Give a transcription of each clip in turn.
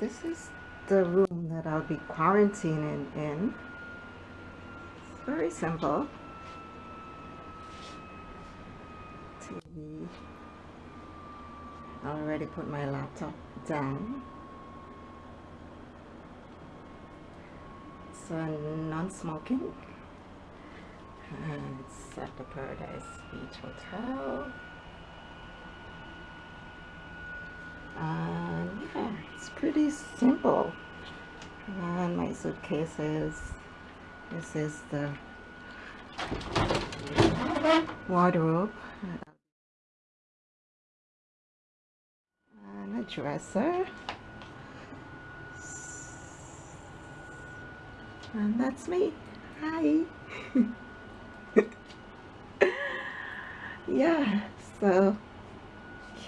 this is the room that I'll be quarantining in. It's very simple. TV. I already put my laptop down. So non-smoking. And it's at the Paradise Beach Hotel. And yeah it's pretty simple. And my suitcases. This is the wardrobe. And a dresser. And that's me. Hi. Yeah so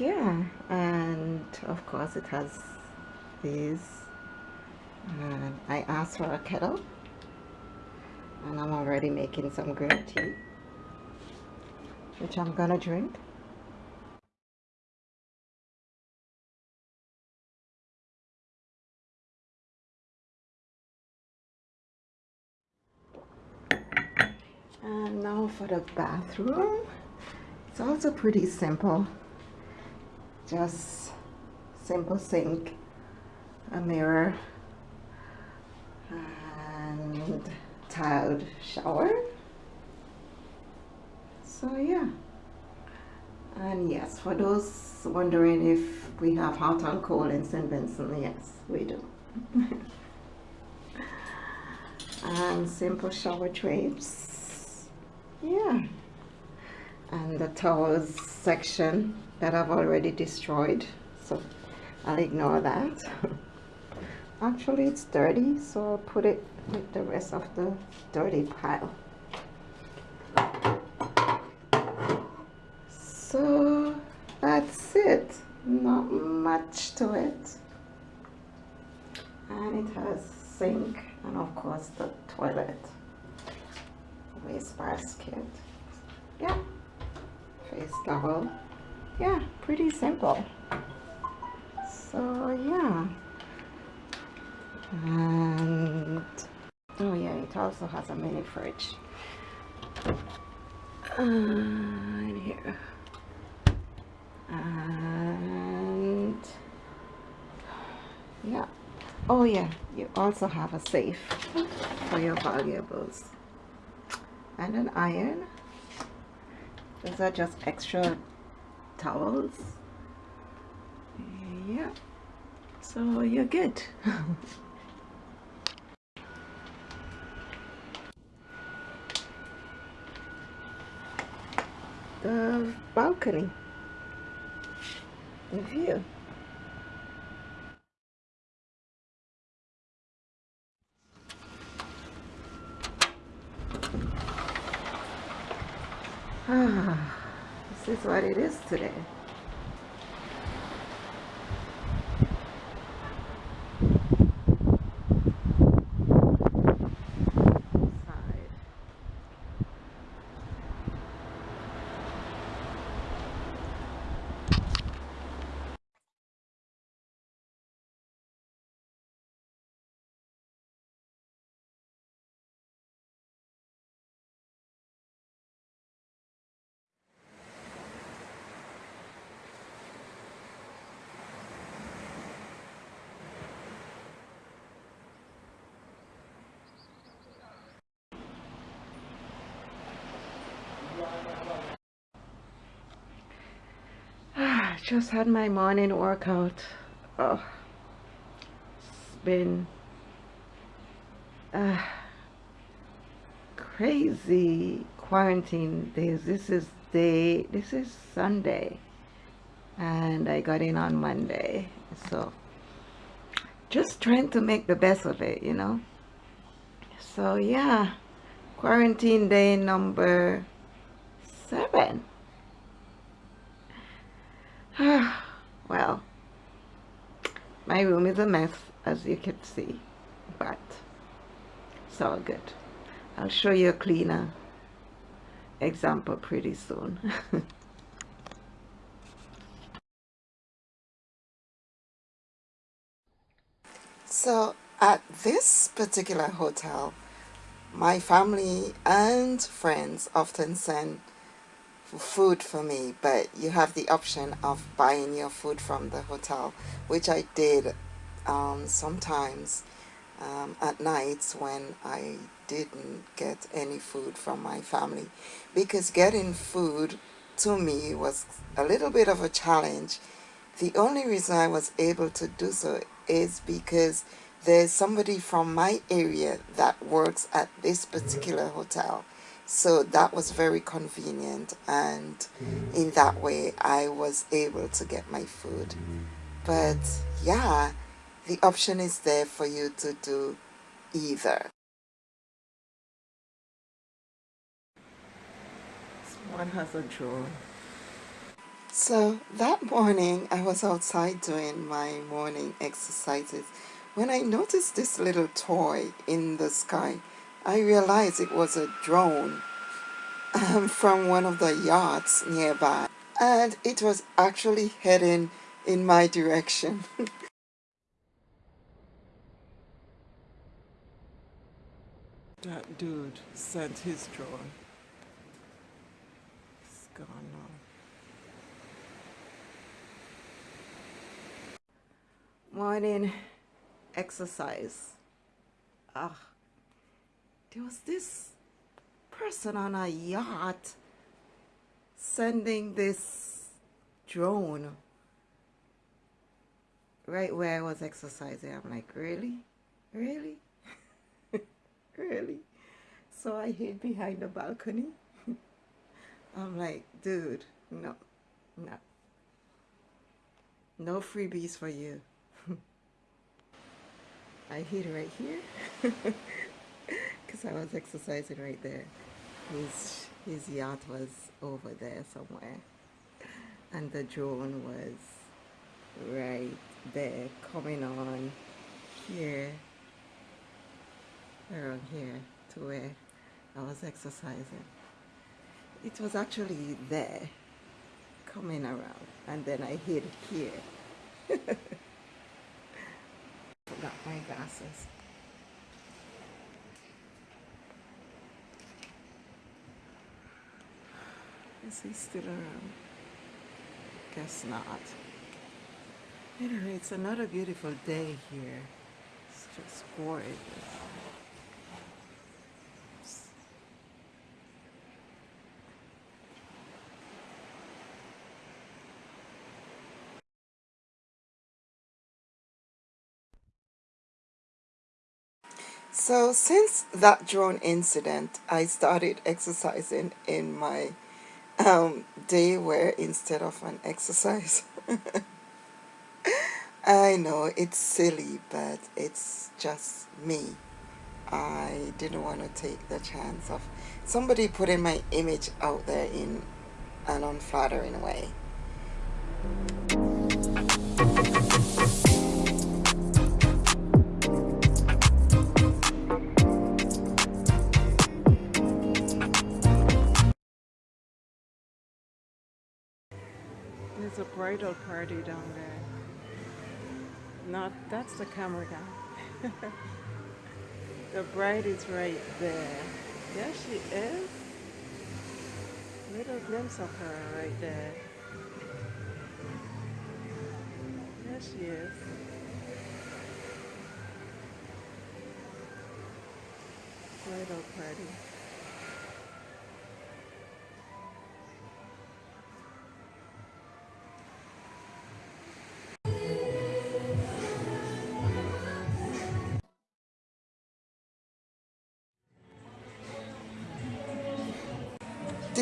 yeah and of course it has these and I asked for a kettle and I'm already making some green tea which I'm gonna drink. And now for the bathroom. It's also pretty simple just simple sink a mirror and tiled shower. So yeah. And yes for those wondering if we have hot and cold in St. Vincent yes we do. And simple shower drapes. Yeah. And the towels section that I've already destroyed so I'll ignore that. Actually it's dirty so I'll put it with the rest of the dirty pile. So that's it. Not much to it. And it has sink and of course the toilet. Waste basket. Yeah. Face towel yeah pretty simple. So yeah. And oh yeah it also has a mini fridge. Uh, here. And yeah. Oh yeah you also have a safe for your valuables. And an iron. Those are just extra towels. Yeah so you're good. The balcony. The view. Ah this is what it is today. Just had my morning workout. Oh it's been uh, crazy quarantine days. This is day this is Sunday and I got in on Monday. So just trying to make the best of it you know? So yeah quarantine day number seven well, my room is a mess as you can see, but it's all good. I'll show you a cleaner example pretty soon. So at this particular hotel, my family and friends often send food for me, but you have the option of buying your food from the hotel, which I did um, sometimes um, at nights when I didn't get any food from my family because getting food to me was a little bit of a challenge. The only reason I was able to do so is because there's somebody from my area that works at this particular hotel. So that was very convenient and in that way I was able to get my food. But yeah, the option is there for you to do either. One has a drone. So that morning I was outside doing my morning exercises when I noticed this little toy in the sky. I realized it was a drone um, from one of the yachts nearby and it was actually heading in my direction. That dude sent his drone. It's gone now. Morning exercise. Ah, there was this person on a yacht sending this drone right where I was exercising. I'm like, really? Really? really? So I hid behind the balcony. I'm like, dude, no, no. No freebies for you. I hid right here because I was exercising right there. His, his yacht was over there somewhere and the drone was right there coming on here around here to where I was exercising. It was actually there, coming around, and then I hid here. Forgot my glasses. Is he still around? Guess not. Anyway, it's another beautiful day here. It's just gorgeous. So since that drone incident, I started exercising in my um, day where instead of an exercise. I know it's silly, but it's just me. I didn't want to take the chance of somebody putting my image out there in an unflattering way. There's a bridal party down there. Not, that's the camera guy. the bride is right there. There she is. Little glimpse of her right there. There she is. Bridal party.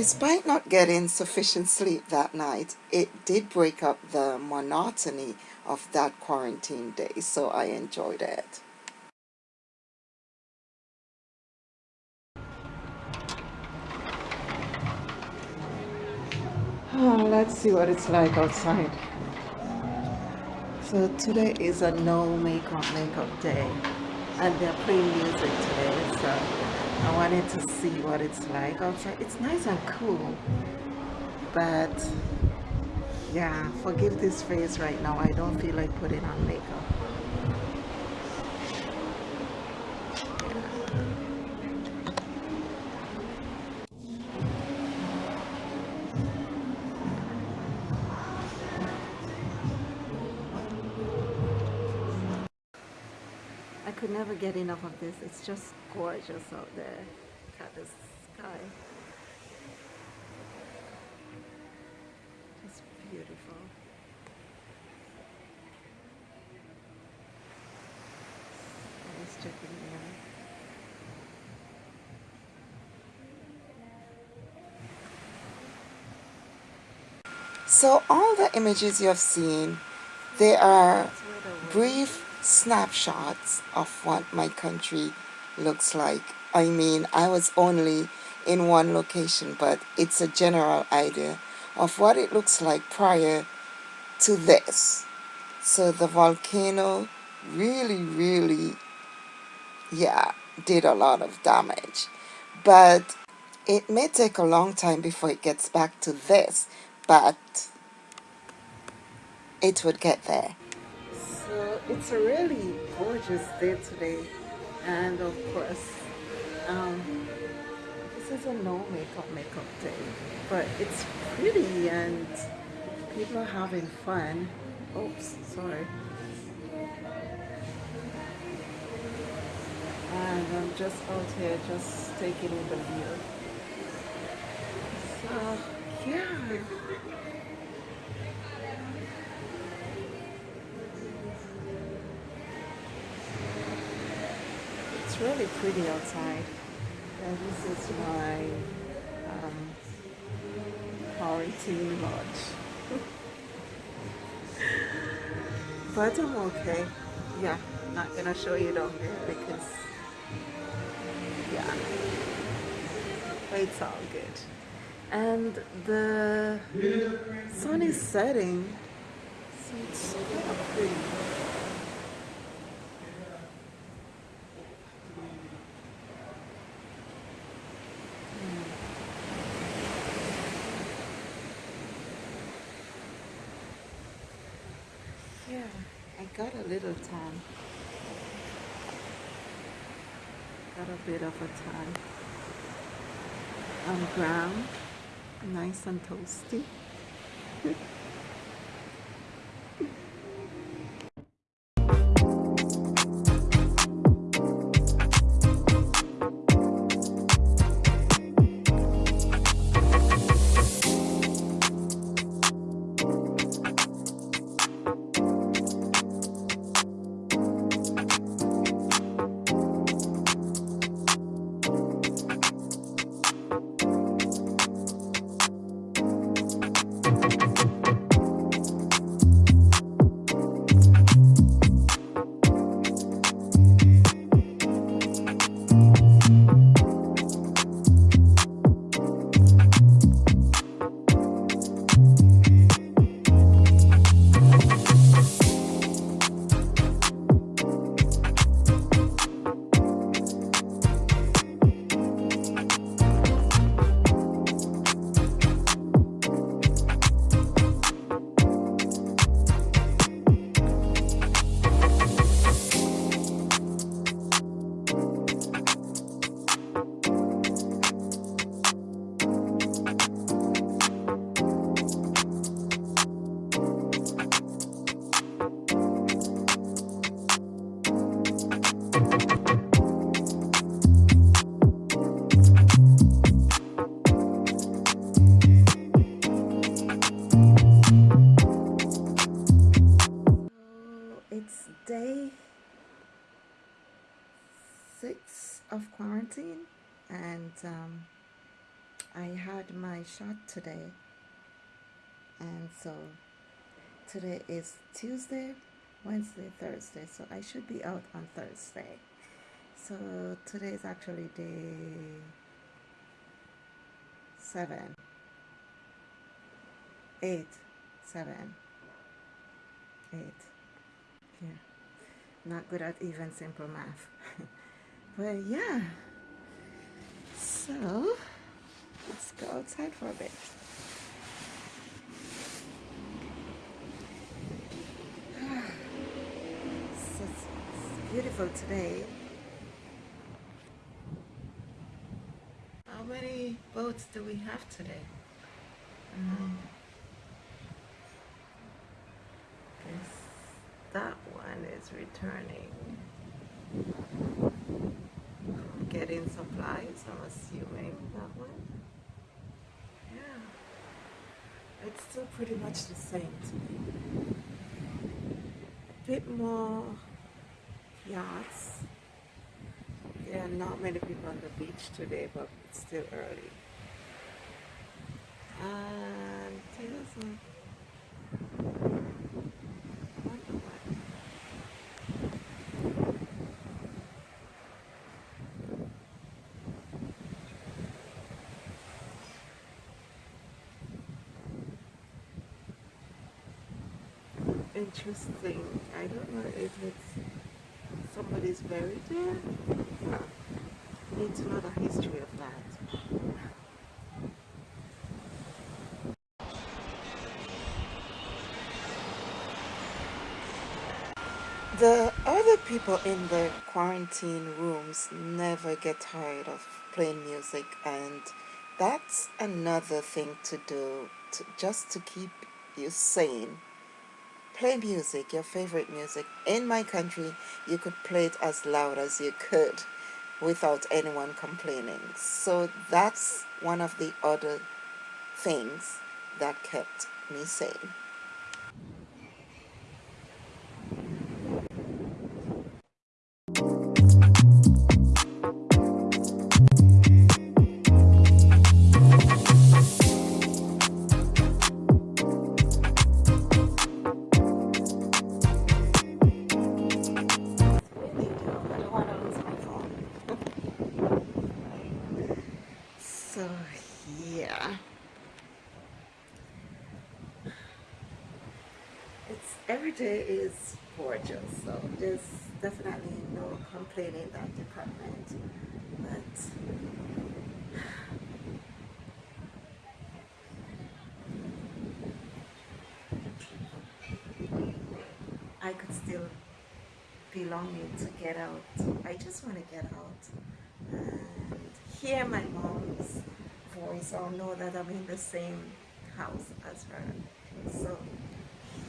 Despite not getting sufficient sleep that night, it did break up the monotony of that quarantine day, so I enjoyed it. Oh, let's see what it's like outside. So today is a no makeup makeup day and they're playing music today so I wanted to see what it's like outside. It's nice and cool, but yeah, forgive this face right now. I don't feel like putting on makeup. Get enough of this. It's just gorgeous out there. Look at the sky. Just beautiful. Let's check in there. So all the images you have seen, they are brief snapshots of what my country looks like. I mean, I was only in one location, but it's a general idea of what it looks like prior to this. So the volcano really, really, yeah, did a lot of damage. But it may take a long time before it gets back to this, but it would get there. It's a really gorgeous day today. And of course, um, this is a no makeup makeup day. But it's pretty and people are having fun. Oops, sorry. And I'm just out here just taking in the view. So, yeah. It's really pretty outside. And this is my um, quarantine lodge. but I'm okay. Yeah, I'm not gonna show you down here because, yeah, it's all good. And the sun is setting, so it's kind of pretty. Yeah, I got a little tan. Got a bit of a tan. I'm um, brown, nice and toasty. quarantine, and um, I had my shot today. And so today is Tuesday, Wednesday, Thursday, so I should be out on Thursday. So today is actually day seven, eight, seven, eight. Yeah, not good at even simple math. but yeah, so let's go outside for a bit. So it's, it's beautiful today. How many boats do we have today? Um, that one is returning. Getting supplies, I'm assuming that one. Yeah. It's still pretty much the same to me. A bit more yachts. There are not many people on the beach today, but it's still early. And a wonder what. Interesting. I don't know if it's somebody's buried there. Huh. Need to know the history of that. The other people in the quarantine rooms never get tired of playing music and that's another thing to do to, just to keep you sane. Play music, your favorite music. In my country, you could play it as loud as you could without anyone complaining. So that's one of the other things that kept me sane. Longing to get out. I just want to get out and hear my mom's voice or know that I'm in the same house as her. So,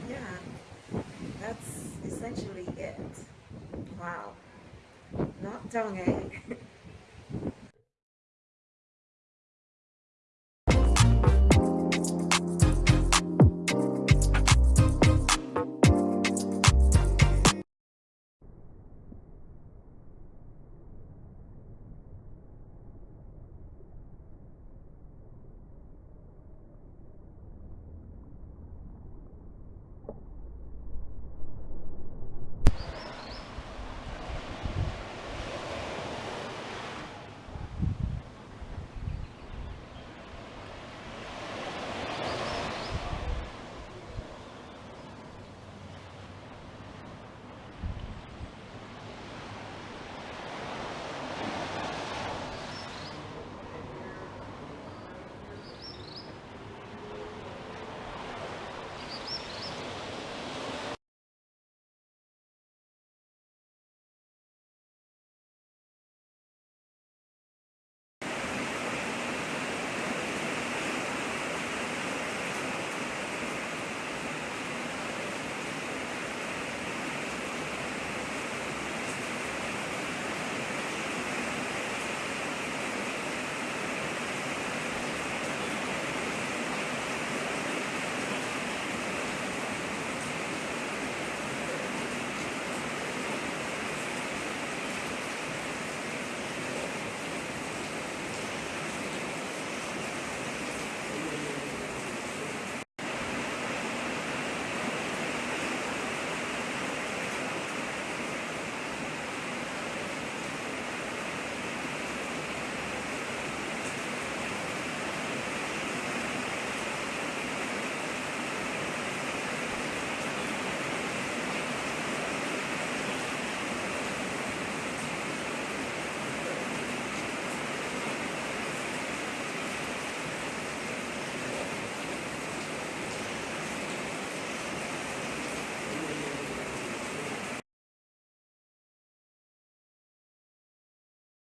yeah, that's essentially it. Wow. Not tongue egg.